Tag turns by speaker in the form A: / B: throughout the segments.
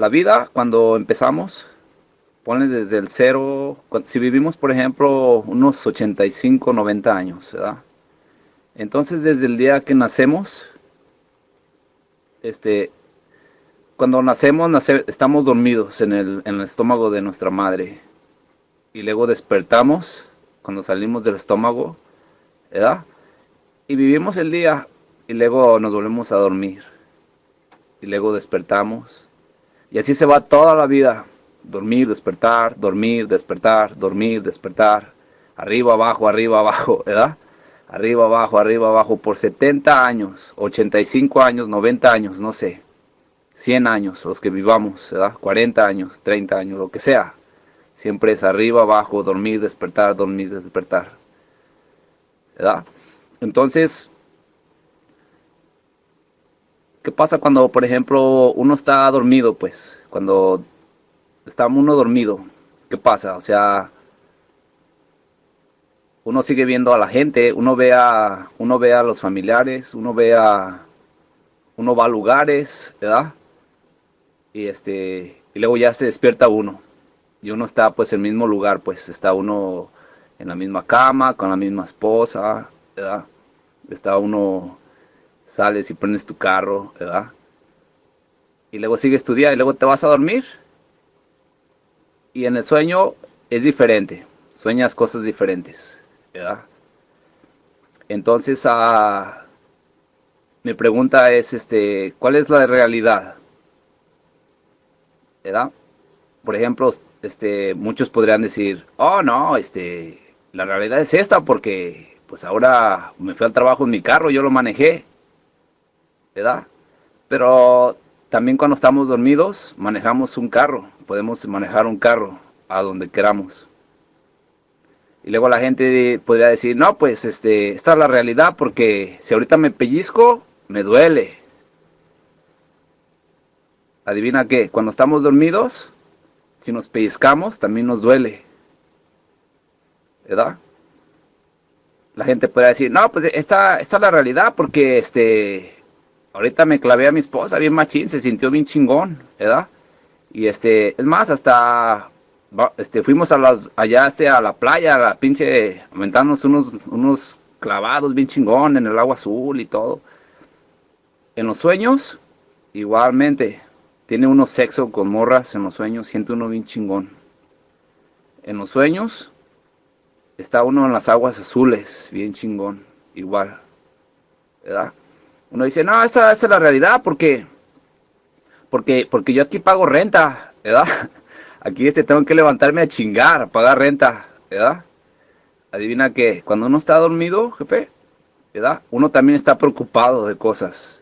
A: la vida cuando empezamos, pone desde el cero, si vivimos por ejemplo unos 85, 90 años, ¿verdad? Entonces desde el día que nacemos, este, cuando nacemos, estamos dormidos en el, en el estómago de nuestra madre. Y luego despertamos cuando salimos del estómago, ¿verdad? Y vivimos el día y luego nos volvemos a dormir. Y luego despertamos. Y así se va toda la vida. Dormir, despertar, dormir, despertar, dormir, despertar. Arriba, abajo, arriba, abajo, ¿verdad? Arriba, abajo, arriba, abajo. Por 70 años, 85 años, 90 años, no sé. 100 años, los que vivamos, ¿verdad? 40 años, 30 años, lo que sea. Siempre es arriba, abajo, dormir, despertar, dormir, despertar. ¿Verdad? Entonces, ¿qué pasa cuando, por ejemplo, uno está dormido, pues? Cuando está uno dormido, ¿qué pasa? O sea, uno sigue viendo a la gente, uno ve a, uno ve a los familiares, uno ve a, uno va a lugares, ¿verdad? y este y luego ya se despierta uno y uno está pues en el mismo lugar pues está uno en la misma cama con la misma esposa ¿verdad? está uno sales y prendes tu carro ¿verdad? y luego sigues tu día y luego te vas a dormir y en el sueño es diferente sueñas cosas diferentes ¿verdad? entonces ah, mi pregunta es este cuál es la realidad ¿verdad? Por ejemplo, este, muchos podrían decir, oh no, este, la realidad es esta porque pues ahora me fui al trabajo en mi carro, yo lo manejé, ¿verdad? Pero también cuando estamos dormidos manejamos un carro, podemos manejar un carro a donde queramos. Y luego la gente podría decir, no, pues este, esta es la realidad porque si ahorita me pellizco, me duele adivina qué, cuando estamos dormidos, si nos pellizcamos, también nos duele. ¿Verdad? La gente puede decir, no, pues esta, esta es la realidad porque este, ahorita me clavé a mi esposa bien machín, se sintió bien chingón, ¿verdad? Y este, es más, hasta este, fuimos a las, allá este, a la playa, a la pinche, aumentándonos unos, unos clavados bien chingón en el agua azul y todo. En los sueños, igualmente, tiene uno sexo con morras en los sueños, siente uno bien chingón. En los sueños está uno en las aguas azules, bien chingón, igual. ¿Verdad? Uno dice, no, esa, esa es la realidad porque, porque, porque yo aquí pago renta, ¿verdad? Aquí este tengo que levantarme a chingar, a pagar renta, ¿verdad? Adivina que cuando uno está dormido, jefe, ¿verdad? Uno también está preocupado de cosas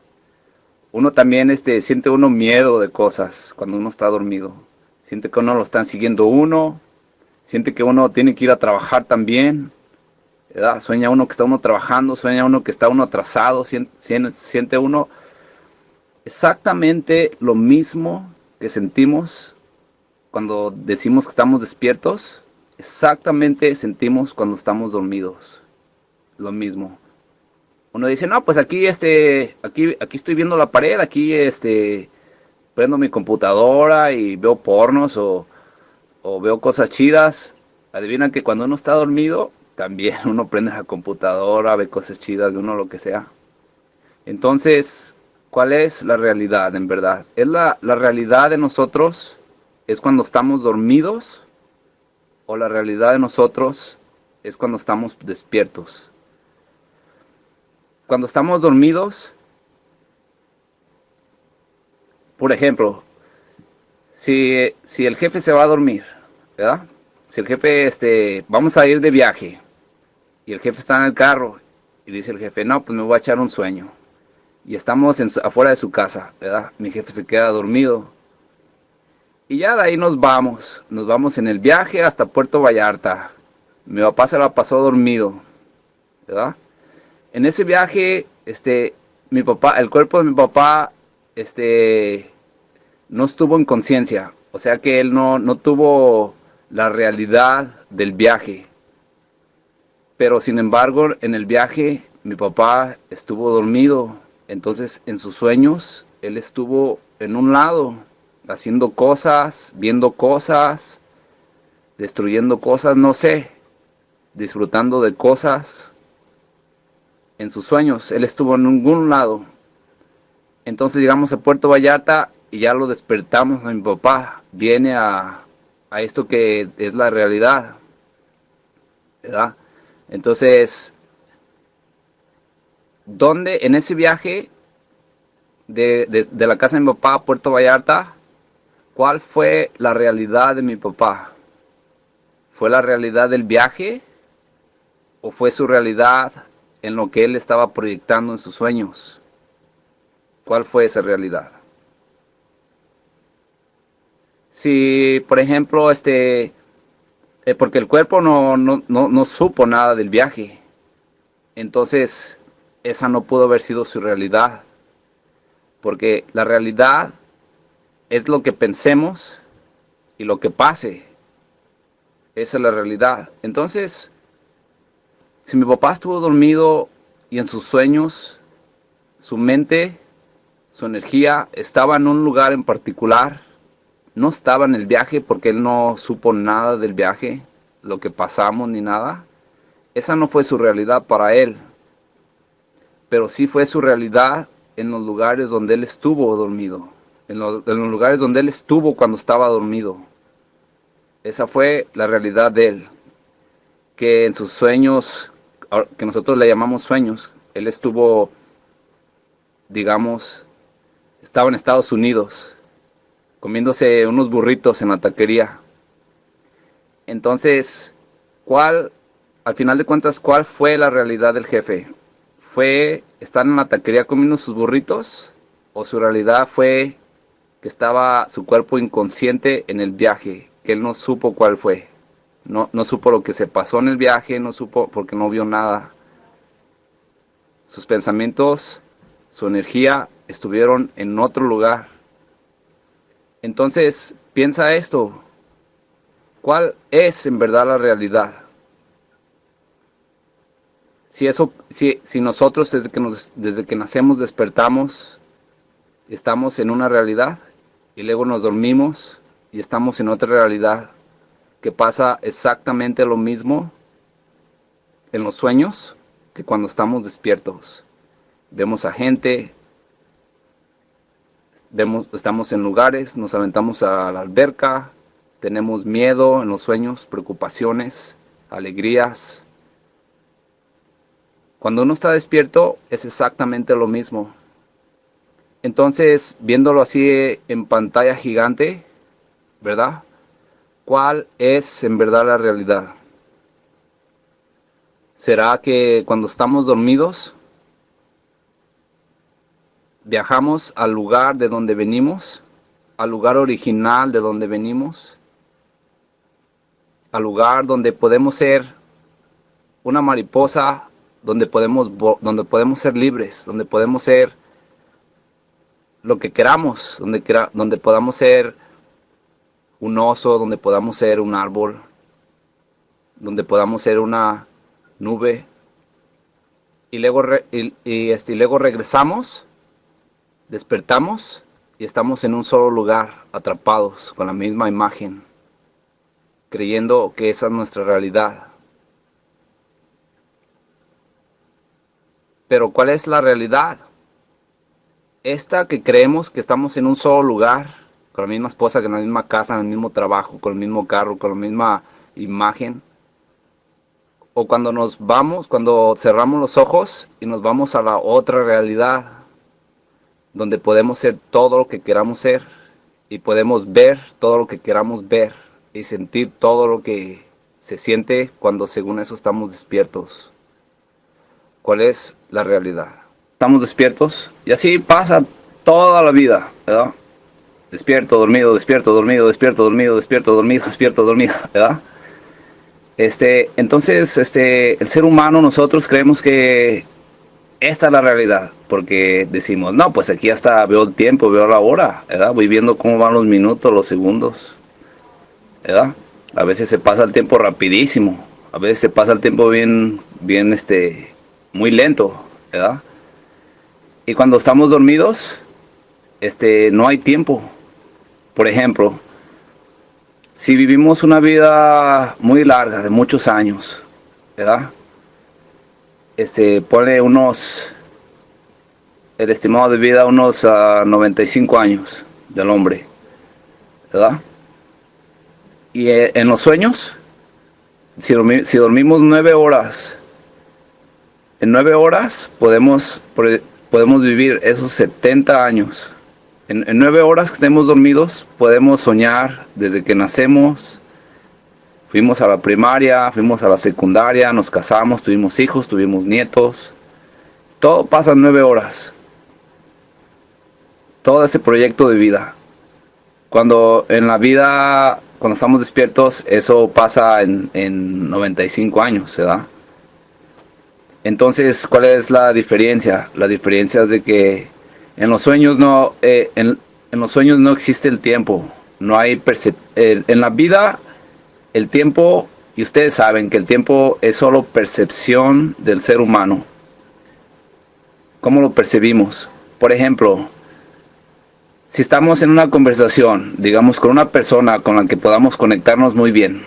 A: uno también este, siente uno miedo de cosas cuando uno está dormido. Siente que uno lo están siguiendo uno, siente que uno tiene que ir a trabajar también. Sueña uno que está uno trabajando, sueña uno que está uno atrasado, siente, siente uno exactamente lo mismo que sentimos cuando decimos que estamos despiertos, exactamente sentimos cuando estamos dormidos. Lo mismo uno dice, no, pues aquí, este, aquí, aquí estoy viendo la pared, aquí, este, prendo mi computadora y veo pornos o, o veo cosas chidas. Adivina que cuando uno está dormido, también uno prende la computadora, ve cosas chidas de uno, lo que sea. Entonces, ¿cuál es la realidad en verdad? ¿Es la, la realidad de nosotros es cuando estamos dormidos? ¿O la realidad de nosotros es cuando estamos despiertos? cuando estamos dormidos, por ejemplo, si, si, el jefe se va a dormir, ¿verdad? Si el jefe, este, vamos a ir de viaje y el jefe está en el carro y dice el jefe, no, pues me voy a echar un sueño. Y estamos afuera de su casa, ¿verdad? Mi jefe se queda dormido. Y ya de ahí nos vamos. Nos vamos en el viaje hasta Puerto Vallarta. Mi papá se la pasó dormido, ¿verdad? en ese viaje, este, mi papá, el cuerpo de mi papá, este, no estuvo en conciencia. O sea que él no, no tuvo la realidad del viaje. Pero sin embargo, en el viaje, mi papá estuvo dormido. Entonces, en sus sueños, él estuvo en un lado haciendo cosas, viendo cosas, destruyendo cosas, no sé, disfrutando de cosas en sus sueños. Él estuvo en ningún lado. Entonces llegamos a Puerto Vallarta y ya lo despertamos a mi papá. Viene a, a esto que es la realidad. ¿Verdad? Entonces, ¿dónde en ese viaje de, de, de, la casa de mi papá a Puerto Vallarta, cuál fue la realidad de mi papá? ¿Fue la realidad del viaje o fue su realidad en lo que él estaba proyectando en sus sueños? ¿Cuál fue esa realidad? Si, por ejemplo, este, eh, porque el cuerpo no, no, no, no supo nada del viaje, entonces esa no pudo haber sido su realidad, porque la realidad es lo que pensemos y lo que pase. Esa es la realidad. Entonces, si mi papá estuvo dormido y en sus sueños, su mente, su energía estaba en un lugar en particular, no estaba en el viaje porque él no supo nada del viaje, lo que pasamos ni nada, esa no fue su realidad para él, pero sí fue su realidad en los lugares donde él estuvo dormido, en los, lugares donde él estuvo cuando estaba dormido. Esa fue la realidad de él. Que en sus sueños, que nosotros le llamamos sueños, él estuvo, digamos, estaba en Estados Unidos, comiéndose unos burritos en la taquería. Entonces, ¿cuál, al final de cuentas, cuál fue la realidad del jefe? ¿Fue estar en la taquería comiendo sus burritos? ¿O su realidad fue que estaba su cuerpo inconsciente en el viaje? que él no supo cuál fue. No, no supo lo que se pasó en el viaje, no supo porque no vio nada. Sus pensamientos, su energía estuvieron en otro lugar. Entonces, piensa esto. ¿Cuál es en verdad la realidad? Si, eso, si, nosotros desde que, nos, desde que nacemos despertamos, estamos en una realidad y luego nos dormimos y estamos en otra realidad que pasa exactamente lo mismo en los sueños que cuando estamos despiertos. Vemos a gente, vemos, estamos en lugares, nos aventamos a la alberca, tenemos miedo en los sueños, preocupaciones, alegrías. Cuando uno está despierto es exactamente lo mismo. Entonces, viéndolo así en pantalla gigante, ¿verdad? ¿Cuál es en verdad la realidad? ¿Será que cuando estamos dormidos viajamos al lugar de donde venimos, al lugar original de donde venimos, al lugar donde podemos ser una mariposa, donde podemos, donde podemos ser libres, donde podemos ser lo que queramos, donde, donde podamos ser un oso, donde podamos ser un árbol, donde podamos ser una nube. Y luego, y, este, y luego regresamos, despertamos y estamos en un solo lugar, atrapados con la misma imagen, creyendo que esa es nuestra realidad. Pero ¿cuál es la realidad? Esta que creemos que estamos en un solo lugar, con la misma esposa, con la misma casa, en el mismo trabajo, con el mismo carro, con la misma imagen. O cuando nos vamos, cuando cerramos los ojos y nos vamos a la otra realidad, donde podemos ser todo lo que queramos ser y podemos ver todo lo que queramos ver y sentir todo lo que se siente cuando según eso estamos despiertos. ¿Cuál es la realidad? Estamos despiertos y así pasa toda la vida, ¿verdad? despierto, dormido, despierto, dormido, despierto, dormido, despierto, dormido, despierto, dormido, ¿verdad? Este, entonces, este, el ser humano, nosotros creemos que esta es la realidad, porque decimos, no, pues aquí hasta veo el tiempo, veo la hora, ¿verdad? Voy viendo cómo van los minutos, los segundos, ¿verdad? A veces se pasa el tiempo rapidísimo, a veces se pasa el tiempo bien, bien, este, muy lento, ¿verdad? Y cuando estamos dormidos, este, no hay tiempo, por ejemplo, si vivimos una vida muy larga, de muchos años, ¿verdad? Este, pone unos, el estimado de vida unos 95 ah, años del hombre, ¿verdad? Y eh, en los sueños, si, dormimos nueve horas, en nueve horas podemos, podemos vivir esos 70 años. En, nueve horas que estemos dormidos podemos soñar desde que nacemos, fuimos a la primaria, fuimos a la secundaria, nos casamos, tuvimos hijos, tuvimos nietos. Todo pasa en nueve horas. Todo ese proyecto de vida. Cuando en la vida cuando estamos despiertos, eso pasa en, en 95 años, ¿verdad? Entonces, ¿cuál es la diferencia? La diferencia es de que en los sueños no, eh, en, los sueños no existe el tiempo. No hay en la vida el tiempo, y ustedes saben que el tiempo es solo percepción del ser humano. ¿Cómo lo percibimos? Por ejemplo, si estamos en una conversación, digamos, con una persona con la que podamos conectarnos muy bien,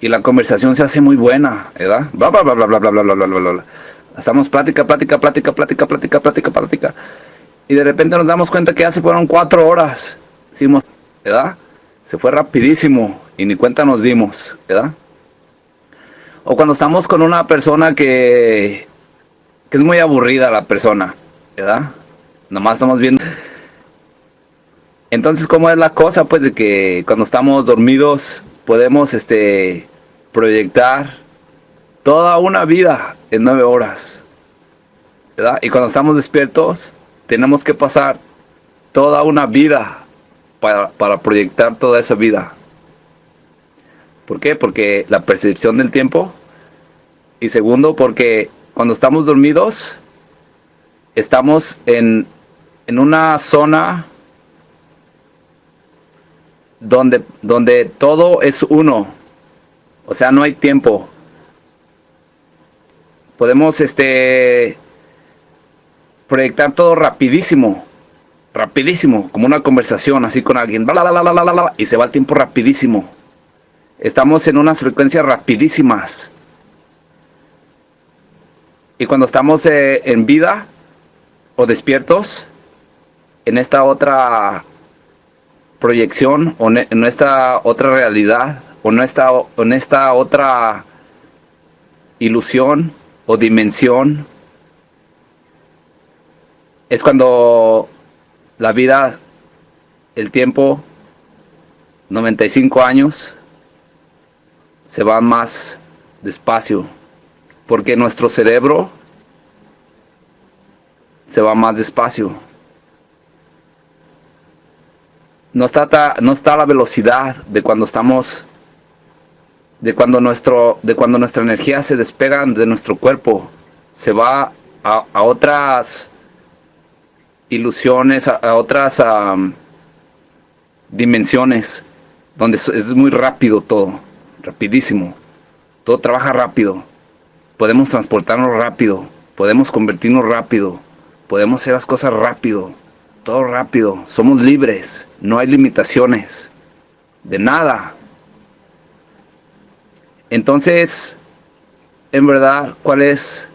A: y la conversación se hace muy buena, ¿verdad? Bla, bla, bla, bla, bla, bla, bla, bla, bla, bla. Estamos plática, plática, plática, plática, plática, plática, plática. Y de repente nos damos cuenta que ya se fueron cuatro horas. Decimos, ¿verdad? Fue rapidísimo y ni cuenta nos dimos, ¿verdad? O cuando estamos con una persona que, que es muy aburrida la persona, ¿verdad? Nomás estamos viendo entonces, ¿cómo es la cosa? Pues de que cuando estamos dormidos podemos este, proyectar toda una vida en nueve horas. ¿verdad? Y cuando estamos despiertos, tenemos que pasar toda una vida para, para proyectar toda esa vida. ¿Por qué? Porque la percepción del tiempo. Y segundo, porque cuando estamos dormidos, estamos en, en una zona donde, donde todo es uno. O sea, no hay tiempo. Podemos este proyectar todo rapidísimo. Rapidísimo, como una conversación así con alguien. y se va el tiempo rapidísimo. Estamos en unas frecuencias rapidísimas. Y cuando estamos eh, en vida o despiertos, en esta otra proyección o en esta otra realidad o en esta, en esta otra ilusión o dimensión es cuando la vida, el tiempo, 95 años, se va más despacio, porque nuestro cerebro se va más despacio. No está, no está la velocidad de cuando estamos, de cuando, nuestro, de cuando nuestra energía se despega de nuestro cuerpo, se va a, otras ilusiones, a, otras dimensiones, donde es, muy rápido todo, rapidísimo, todo trabaja rápido, podemos transportarnos rápido, podemos convertirnos rápido, podemos hacer las cosas rápido, todo rápido, somos libres, no hay limitaciones, de nada. Entonces, en verdad, ¿cuál es,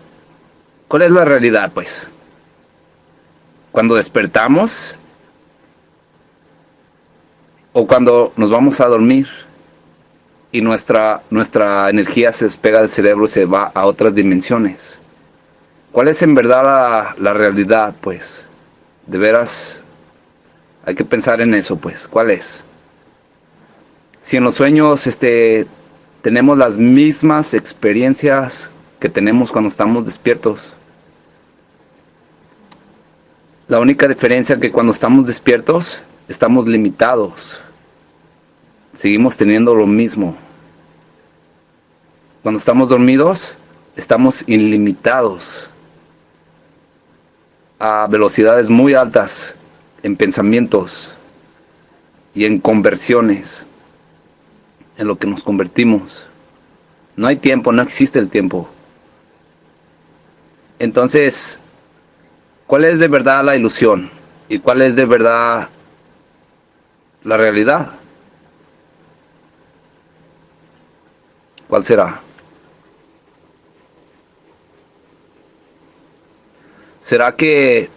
A: cuál es la realidad? Pues, cuando despertamos o cuando nos vamos a dormir y nuestra, nuestra energía se despega del cerebro y se va a otras dimensiones. ¿Cuál es en verdad la, la realidad? Pues, de veras hay que pensar en eso, pues, ¿cuál es? Si en los sueños este, tenemos las mismas experiencias que tenemos cuando estamos despiertos, la única diferencia es que cuando estamos despiertos estamos limitados, seguimos teniendo lo mismo. Cuando estamos dormidos estamos ilimitados a velocidades muy altas en pensamientos y en conversiones, en lo que nos convertimos. No hay tiempo, no existe el tiempo. Entonces, ¿cuál es de verdad la ilusión? ¿Y cuál es de verdad la realidad. ¿Cuál será? ¿Será que,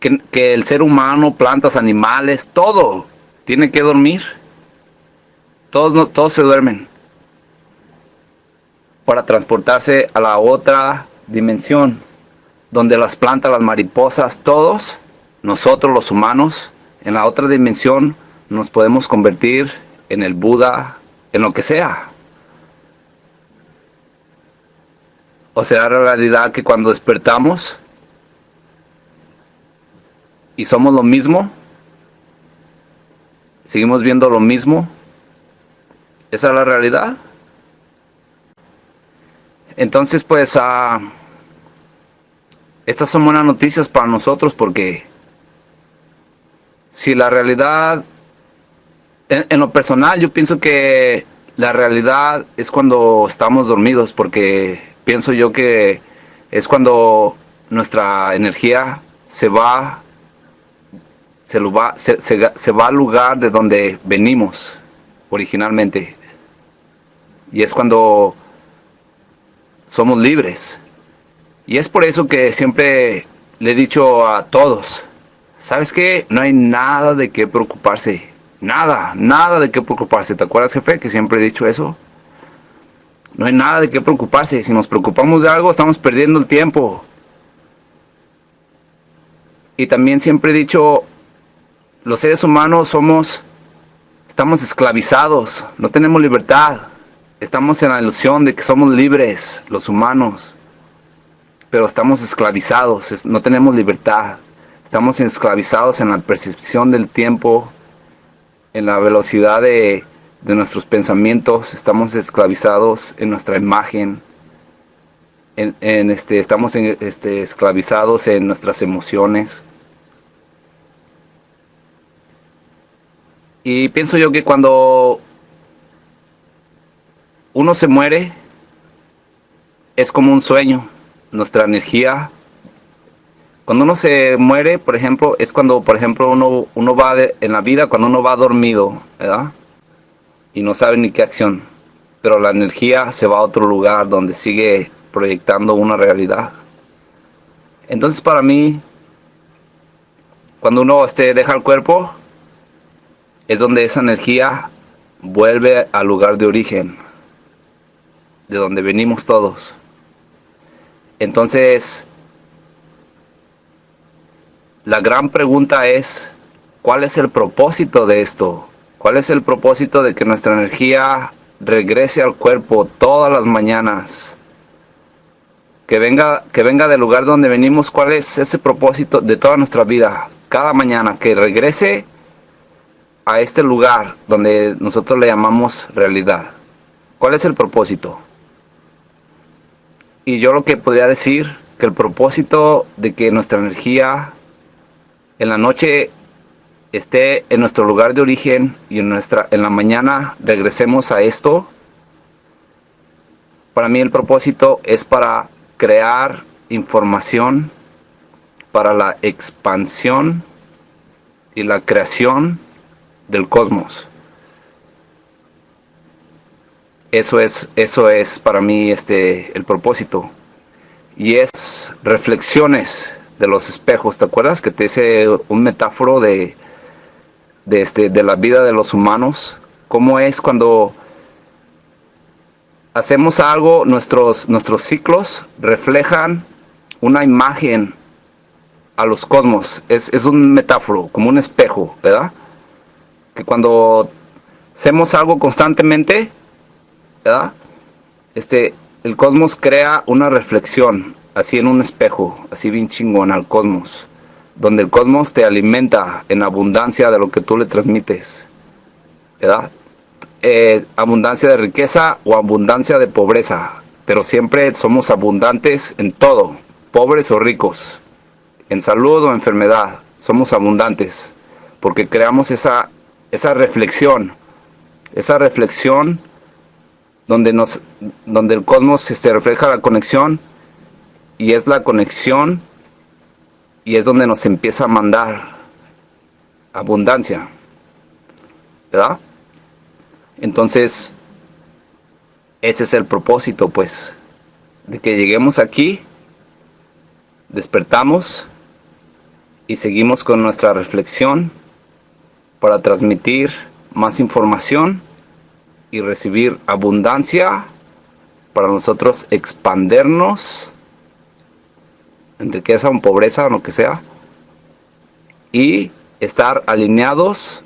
A: que, el ser humano, plantas, animales, todo tiene que dormir? Todos, todos se duermen para transportarse a la otra dimensión, donde las plantas, las mariposas, todos, nosotros los humanos, en la otra dimensión nos podemos convertir en el Buda, en lo que sea. ¿O será realidad que cuando despertamos y somos lo mismo, seguimos viendo lo mismo? ¿Esa es la realidad? Entonces, pues, uh, estas son buenas noticias para nosotros porque si la realidad, en lo personal, yo pienso que la realidad es cuando estamos dormidos porque pienso yo que es cuando nuestra energía se va, se, va, se, va al lugar de donde venimos originalmente. Y es cuando somos libres. Y es por eso que siempre le he dicho a todos, ¿sabes qué? No hay nada de qué preocuparse. Nada, nada de qué preocuparse. ¿Te acuerdas, jefe, que siempre he dicho eso? No hay nada de qué preocuparse. Si nos preocupamos de algo, estamos perdiendo el tiempo. Y también siempre he dicho, los seres humanos somos, estamos esclavizados, no tenemos libertad. Estamos en la ilusión de que somos libres, los humanos. Pero estamos esclavizados, no tenemos libertad. Estamos esclavizados en la percepción del tiempo, en la velocidad de, de nuestros pensamientos, estamos esclavizados en nuestra imagen, en, este, estamos este, esclavizados en nuestras emociones. Y pienso yo que cuando uno se muere, es como un sueño, nuestra energía. Cuando uno se muere, por ejemplo, es cuando, por ejemplo, uno, uno va en la vida, cuando uno va dormido, ¿verdad? y no sabe ni qué acción, pero la energía se va a otro lugar donde sigue proyectando una realidad. Entonces para mí, cuando uno este, deja el cuerpo, es donde esa energía vuelve al lugar de origen, de donde venimos todos. Entonces, la gran pregunta es, ¿cuál es el propósito de esto? ¿Cuál es el propósito de que nuestra energía regrese al cuerpo todas las mañanas? Que venga, que venga del lugar donde venimos. ¿Cuál es ese propósito de toda nuestra vida? Cada mañana, que regrese a este lugar donde nosotros le llamamos realidad. ¿Cuál es el propósito? Y yo lo que podría decir, que el propósito de que nuestra energía en la noche esté en nuestro lugar de origen y en, nuestra, en la mañana regresemos a esto, para mí el propósito es para crear información para la expansión y la creación del cosmos. Eso es, eso es para mí este, el propósito. Y es reflexiones de los espejos. ¿Te acuerdas que te hice un metáforo de de, este, de la vida de los humanos, cómo es cuando hacemos algo, nuestros, nuestros ciclos reflejan una imagen a los cosmos, es, es un metáforo, como un espejo, ¿verdad? Que cuando hacemos algo constantemente, ¿verdad? Este, el cosmos crea una reflexión, así en un espejo, así bien chingón al cosmos donde el cosmos te alimenta en abundancia de lo que tú le transmites. ¿Verdad? Eh, abundancia de riqueza o abundancia de pobreza. Pero siempre somos abundantes en todo, pobres o ricos, en salud o enfermedad. Somos abundantes porque creamos esa, esa reflexión, esa reflexión donde, nos, donde el cosmos este, refleja la conexión y es la conexión y es donde nos empieza a mandar abundancia, ¿verdad? Entonces, ese es el propósito, pues, de que lleguemos aquí, despertamos y seguimos con nuestra reflexión para transmitir más información y recibir abundancia para nosotros expandernos en riqueza o en pobreza o lo que sea y estar alineados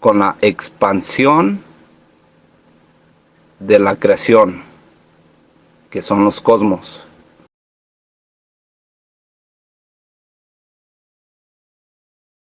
A: con la expansión de la creación que son los cosmos